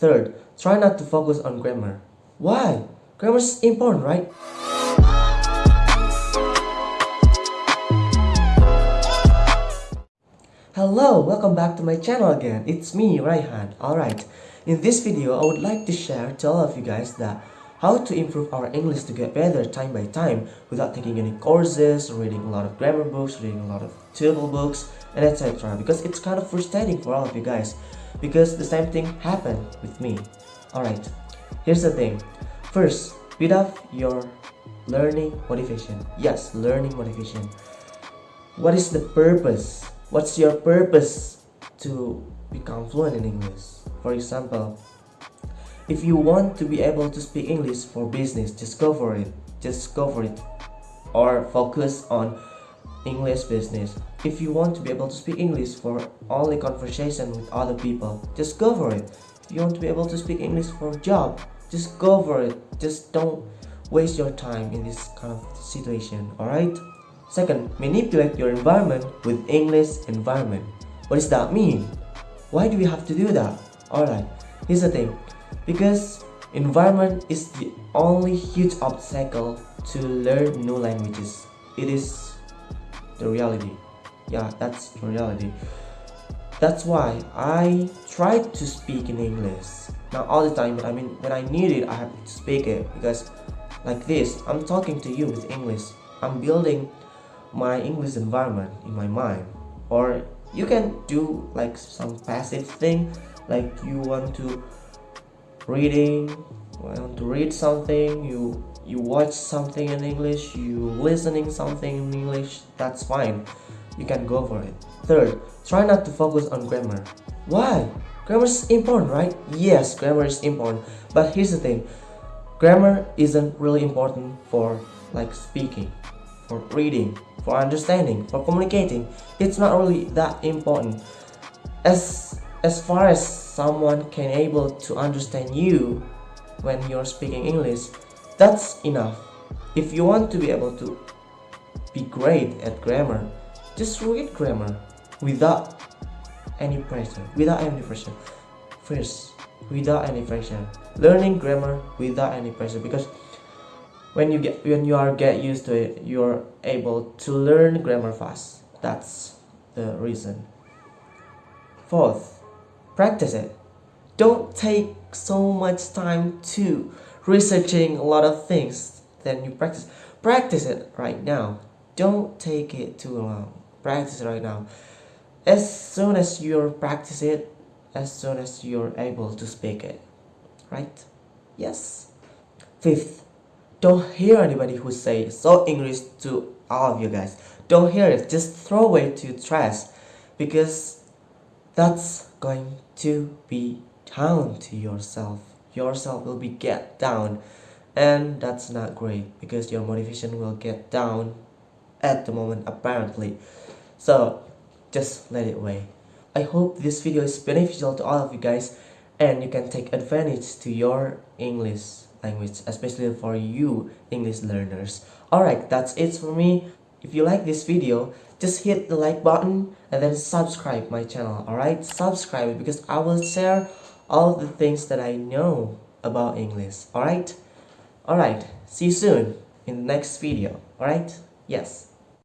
Third, try not to focus on grammar. Why? Grammar is important, right? Hello, welcome back to my channel again. It's me, Raihan. Alright, in this video, I would like to share to all of you guys that how to improve our English to get better time by time without taking any courses, reading a lot of grammar books, reading a lot of tutorial books, and etc. Because it's kind of frustrating for all of you guys. Because the same thing happened with me. Alright, here's the thing. First, build up your learning motivation. Yes, learning motivation. What is the purpose? What's your purpose to become fluent in English? For example, if you want to be able to speak English for business, just it. Just it. Or focus on English business. If you want to be able to speak English for only conversation with other people, just go for it. If you want to be able to speak English for job, just go for it. Just don't waste your time in this kind of situation, alright? Second, manipulate your environment with English environment. What does that mean? Why do we have to do that? Alright, here's the thing because environment is the only huge obstacle to learn new languages. It is the reality. Yeah that's the reality. That's why I try to speak in English. Not all the time but I mean when I need it I have to speak it. Because like this I'm talking to you with English. I'm building my English environment in my mind. Or you can do like some passive thing like you want to reading want to read something you you watch something in english you listening something in english that's fine. You can go for it. Third try not to focus on grammar. Why? Grammar is important right? Yes grammar is important. But here's the thing. Grammar isn't really important for like speaking for reading for understanding for communicating. It's not really that important. As as far as someone can able to understand you when you're speaking English, that's enough. If you want to be able to be great at grammar, just read grammar without any pressure, without any pressure. First, without any pressure. Learning grammar without any pressure because when you get when you are get used to it, you're able to learn grammar fast. That's the reason. Fourth, practice it. Don't take so much time to researching a lot of things then you practice. Practice it right now. Don't take it too long. Practice it right now. As soon as you practice it as soon as you're able to speak it. Right? Yes. Fifth don't hear anybody who say so english to all of you guys. Don't hear it. Just throw away to trash because that's going to be down to yourself. Yourself will be get down. And that's not great because your motivation will get down at the moment apparently. So just let it away i hope this video is beneficial to all of you guys and you can take advantage to your english language especially for you english learners. Alright that's it for me. If you like this video just hit the like button and then subscribe my channel alright? Subscribe because I will share all the things that I know about English alright? Alright see you soon in the next video alright? Yes